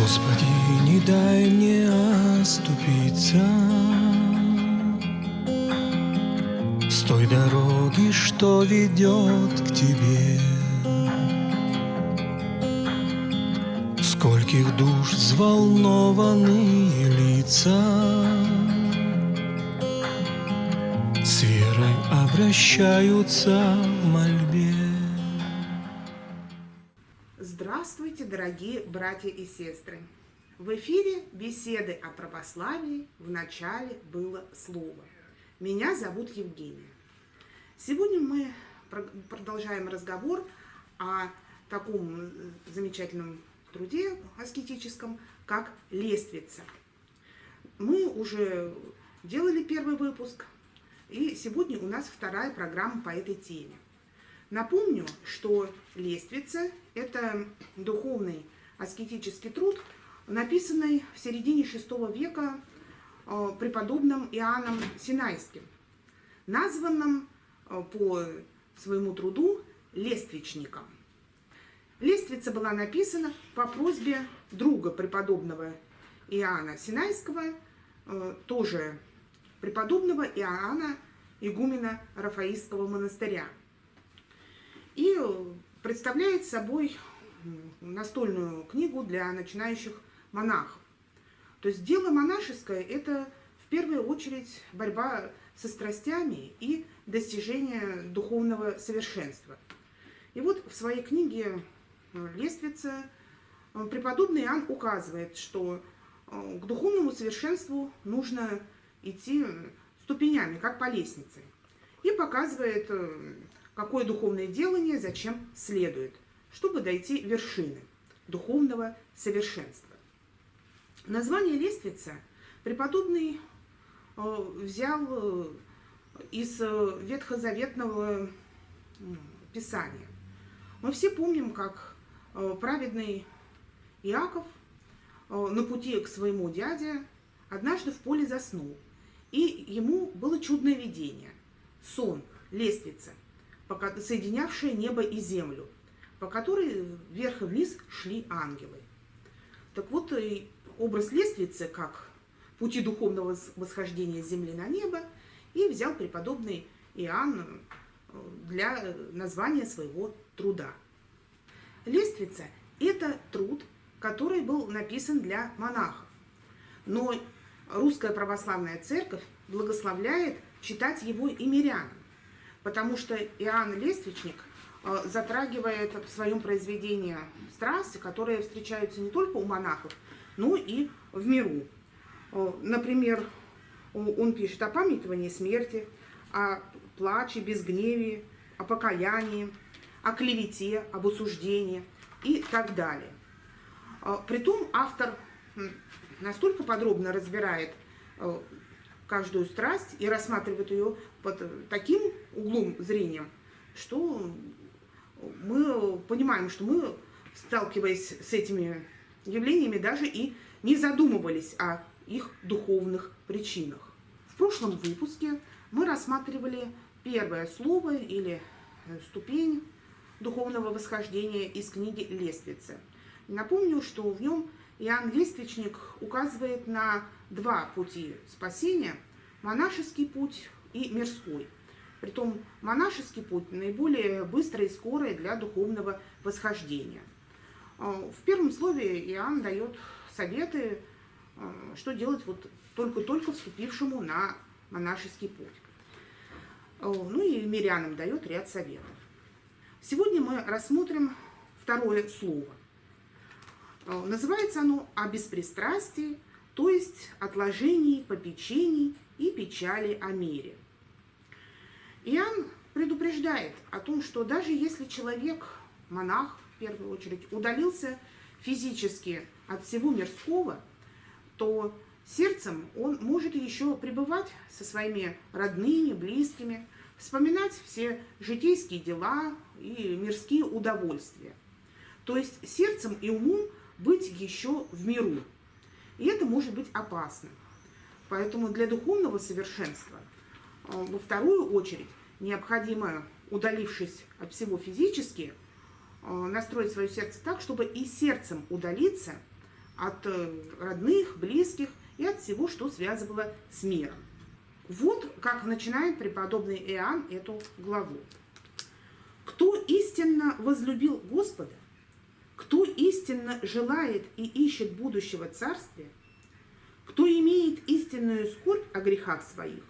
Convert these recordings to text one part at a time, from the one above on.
Господи, не дай мне оступиться. С той дороги, что ведет к Тебе. Скольких душ взволнованные лица. С верой обращаются в мольбе Здравствуйте, дорогие братья и сестры! В эфире беседы о православии в начале было слово. Меня зовут Евгения. Сегодня мы продолжаем разговор о таком замечательном труде аскетическом, как лествица. Мы уже делали первый выпуск, и сегодня у нас вторая программа по этой теме. Напомню, что лествица – это духовный аскетический труд, написанный в середине VI века э, преподобным Иоанном Синайским, названным э, по своему труду лествичником. Лествица была написана по просьбе друга преподобного Иоанна Синайского, э, тоже преподобного Иоанна, игумена Рафаистского монастыря. И представляет собой настольную книгу для начинающих монахов. То есть дело монашеское – это в первую очередь борьба со страстями и достижение духовного совершенства. И вот в своей книге «Лествица» преподобный Иоанн указывает, что э, к духовному совершенству нужно идти ступенями, как по лестнице. И показывает, э, какое духовное делание зачем следует, чтобы дойти вершины духовного совершенства. Название лестница преподобный э, взял э, из э, ветхозаветного писания. Мы все помним, как праведный Иаков на пути к своему дяде однажды в поле заснул. И ему было чудное видение. Сон, лестница, соединявшая небо и землю, по которой вверх и вниз шли ангелы. Так вот, образ лестницы, как пути духовного восхождения земли на небо, и взял преподобный Иоанн э, для названия своего труда. Лествица – это труд, который был написан для монахов. Но русская православная церковь благословляет читать его и мирянам, потому что Иоанн Лествичник э, затрагивает в своем произведении страсти, которые встречаются не только у монахов, ну и в миру. Например, он пишет о памятовании смерти, о плаче, безгневии, о покаянии, о клевете, об осуждении и так далее. Притом автор настолько подробно разбирает каждую страсть и рассматривает ее под таким углом зрения, что мы понимаем, что мы, сталкиваясь с этими явлениями даже и не задумывались о их духовных причинах. В прошлом выпуске мы рассматривали первое слово или ступень духовного восхождения из книги «Лествицы». Напомню, что в нем Иоанн Лествичник указывает на два пути спасения – монашеский путь и мирской. Притом монашеский путь наиболее быстрый и скорый для духовного восхождения – а, в первом слове Иоанн дает советы, а, что делать вот только-только вступившему на монашеский путь. А, ну и мирянам дает ряд советов. Сегодня мы рассмотрим второе слово. Называется оно «О беспристрастии», то есть отложении попечений и печали о мире. Иоанн предупреждает о том, что даже если человек, монах, первую очередь, удалился физически от всего мирского, то сердцем он может еще пребывать со своими родными, близкими, вспоминать все житейские дела и мирские удовольствия. То есть сердцем и умом быть еще в миру. И это может быть опасно. Поэтому для духовного совершенства э, во вторую очередь необходимо, удалившись от всего физически, Э, настроить свое сердце так, чтобы и сердцем удалиться от э, родных, близких и от всего, что связывало с миром. Вот как начинает преподобный Иоанн эту главу. Кто истинно возлюбил Господа, кто истинно желает и ищет будущего царствия, кто имеет истинную скорбь о грехах своих,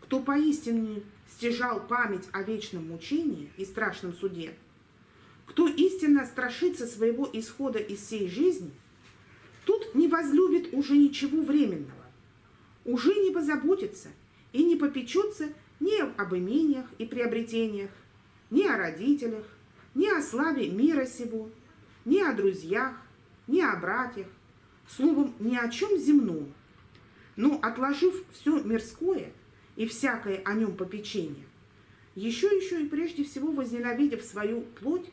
кто поистине стяжал память о вечном мучении и страшном суде, кто истинно страшится своего исхода из всей жизни, тут не возлюбит уже ничего временного, уже не позаботится и не попечется ни об имениях и приобретениях, ни о родителях, ни о славе мира сего, ни о друзьях, ни о братьях, словом, ни о чем земном. Но отложив все мирское и всякое о нем попечение, еще еще и прежде всего возненавидев свою плоть,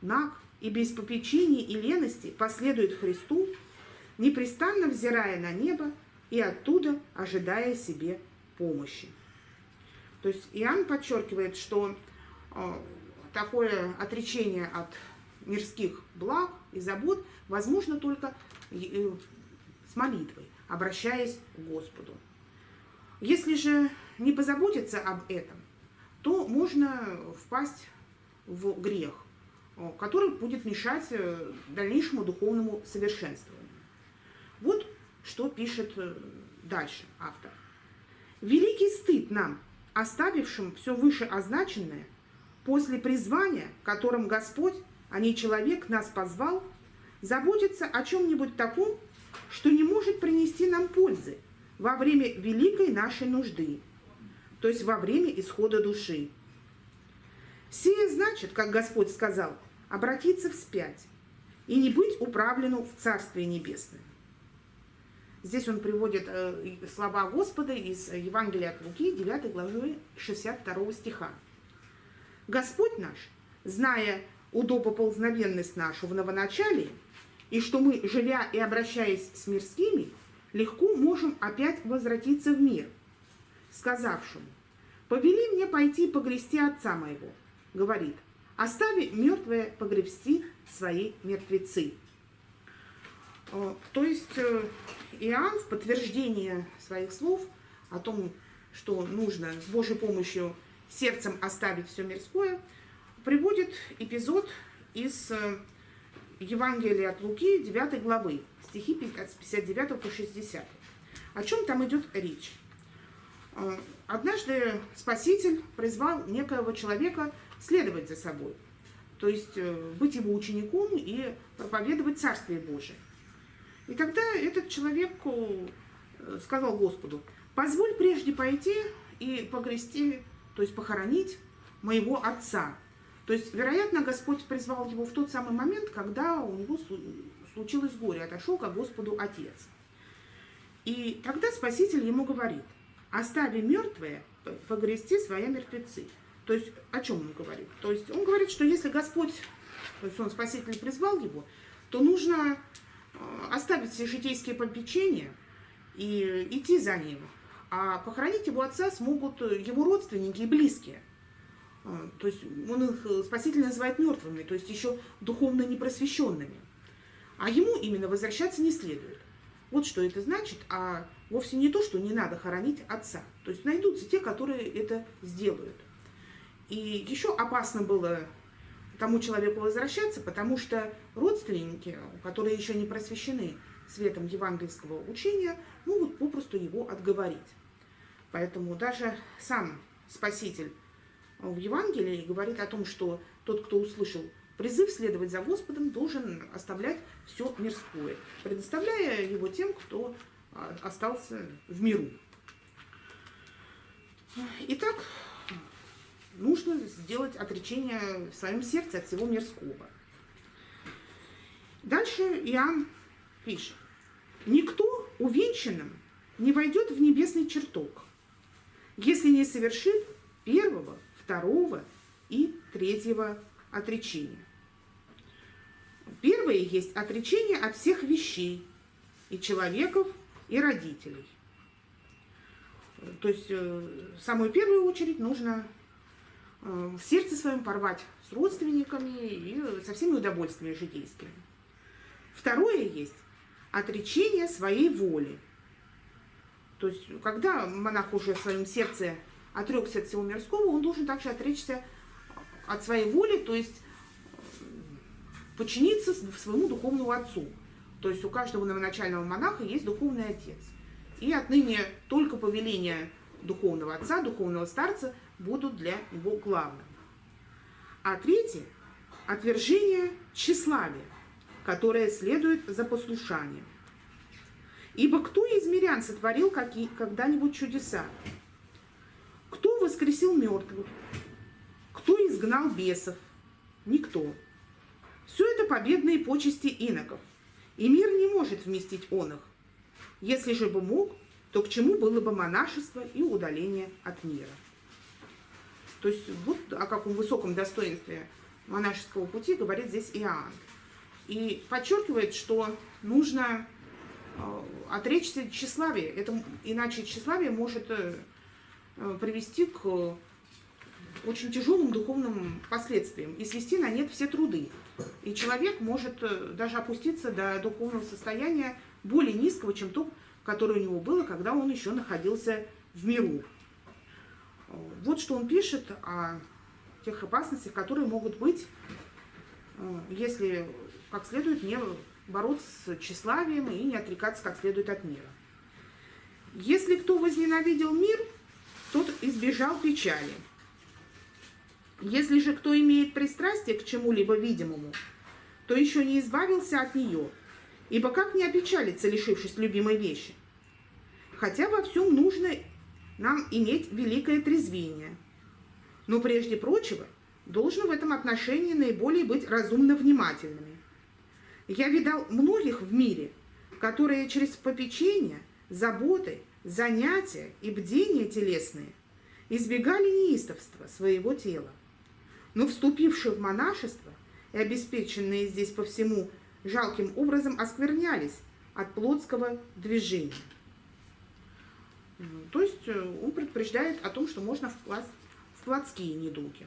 наг и без попечений и лености последует Христу, непрестанно взирая на небо и оттуда ожидая себе помощи. То есть Иоанн подчеркивает, что э, такое отречение от мирских благ и забот возможно только э, с молитвой, обращаясь к Господу. Если же не позаботиться об этом, то можно впасть в грех, э, который будет мешать э, дальнейшему духовному совершенствованию. Вот что пишет дальше автор. Великий стыд нам, оставившим все вышеозначенное, после призвания, которым Господь а не человек нас позвал, заботиться о чем-нибудь таком, что не может принести нам пользы во время великой нашей нужды, то есть во время исхода души. Сие значит, как Господь сказал, обратиться вспять и не быть управлену в Царствие Небесное. Здесь он приводит э, слова Господа из Евангелия от Луки, 9 главы 62 стиха. Господь наш, зная удобоползновенность нашу в новоначалии, и что мы, живя и обращаясь с мирскими, легко можем опять возвратиться в мир, сказавшему, «Повели мне пойти погрести отца моего», говорит, «Остави мертвое погребсти свои мертвецы». Э, то есть э, Иоанн в подтверждение своих слов о том, что нужно с Божьей помощью сердцем оставить все мирское – приводит эпизод из э, Евангелия от Луки, 9 главы, стихи 59 по 60. О чем там идет речь? Э, однажды Спаситель призвал некоего человека следовать за собой, то есть э, быть его учеником и проповедовать Царствие Божие. И тогда этот человек сказал Господу, позволь прежде пойти и погрести, то есть похоронить моего отца, то есть, вероятно, Господь призвал его в тот самый момент, когда у него случилось горе, отошел к Господу Отец. И тогда Спаситель ему говорит, остави мертвые, погрести свои мертвецы. То есть, о чем он говорит? То есть, он говорит, что если Господь, то есть он, Спаситель, призвал его, то нужно э, оставить все житейские попечения и идти за ним. А похоронить его отца смогут его родственники и близкие. А, то есть он их э, спаситель называет мертвыми, то есть еще духовно непросвещенными. А ему именно возвращаться не следует. Вот что это значит, а вовсе не то, что не надо хоронить отца. То есть найдутся те, которые это сделают. И еще опасно было тому человеку возвращаться, потому что родственники, которые еще не просвещены светом евангельского учения, могут попросту его отговорить. Поэтому даже сам Спаситель в Евангелии говорит о том, что тот, кто услышал призыв следовать за Господом, должен оставлять все мирское, предоставляя его тем, кто а, остался в миру. Итак, нужно сделать отречение в своем сердце от всего мирского. Дальше Иоанн пишет. «Никто увенчанным не войдет в небесный чертог, если не совершит первого второго и третьего отречения. Первое есть отречение от всех вещей, и человеков, и родителей. То есть, э, в самую первую очередь, нужно э, в сердце своем порвать с родственниками и со всеми удовольствиями житейскими. Второе есть отречение своей воли. То есть, когда монах уже в своем сердце отрекся от всего мирского, он должен также отречься от своей воли, то есть подчиниться своему духовному отцу. То есть у каждого новоначального монаха есть духовный отец. И отныне только повеления духовного отца, духовного старца будут для него главным. А третье – отвержение тщеславия, которое следует за послушанием. Ибо кто из мирян сотворил когда-нибудь чудеса? Воскресил мертвых? Кто изгнал бесов? Никто. Все это победные почести иноков, и мир не может вместить он их. Если же бы мог, то к чему было бы монашество и удаление от мира? То есть вот о каком высоком достоинстве монашеского пути говорит здесь Иоанн. И подчеркивает, что нужно э, отречься тщеславия. Это, иначе тщеславие может э, привести к очень тяжелым духовным последствиям и свести на нет все труды. И человек может э, даже опуститься до духовного состояния более низкого, чем то, которое у него было, когда он еще находился в миру. Вот что он пишет о тех опасностях, которые могут быть, э, если как следует не бороться с тщеславием и не отрекаться как следует от мира. Если кто возненавидел мир, тот избежал печали – если же кто имеет пристрастие к чему-либо видимому, то еще не избавился от нее, ибо как не опечалиться, лишившись любимой вещи? Хотя во всем нужно нам иметь великое трезвение. Но прежде прочего, должно в этом отношении наиболее быть разумно внимательными. Я видал многих в мире, которые через попечение, заботы, занятия и бдения телесные избегали неистовства своего тела но вступившие в монашество и обеспеченные здесь по всему жалким образом осквернялись от плотского движения. То есть э, он предупреждает о том, что можно впасть в плотские недуги.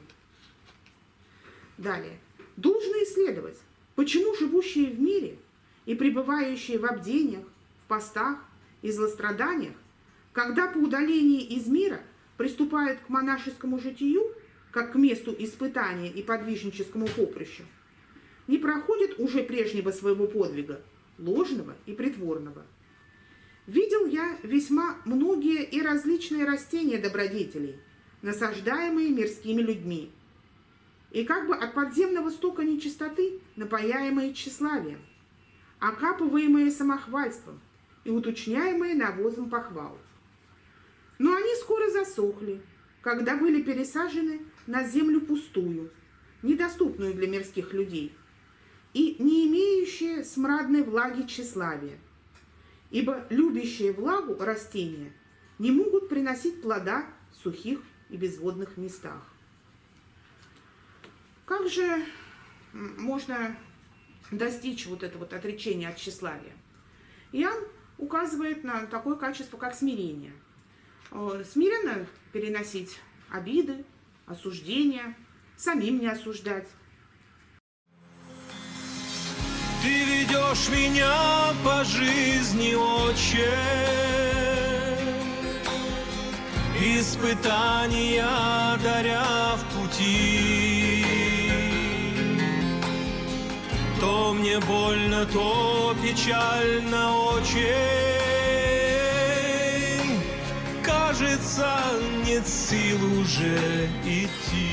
Далее. Должно исследовать, почему живущие в мире и пребывающие в обдениях, в постах и злостраданиях, когда по удалении из мира приступают к монашескому житию, как к месту испытания и подвижническому поприщу, не проходит уже прежнего своего подвига, ложного и притворного. Видел я весьма многие и различные растения добродетелей, насаждаемые мирскими людьми, и как бы от подземного стока нечистоты напаяемые тщеславием, окапываемые самохвальством и уточняемые навозом похвал. Но они скоро засохли, когда были пересажены на землю пустую, недоступную для мирских людей, и не имеющие смрадной влаги тщеславия, ибо любящие влагу растения не могут приносить плода в сухих и безводных местах. Как же можно достичь вот этого вот отречения от тщеславия? Иоанн указывает на такое качество, как смирение. Э, смиренно переносить обиды, осуждения, самим не осуждать. Ты ведешь меня по жизни, отче, Испытания даря в пути. То мне больно, то печально, очень кажется, нет сил уже идти.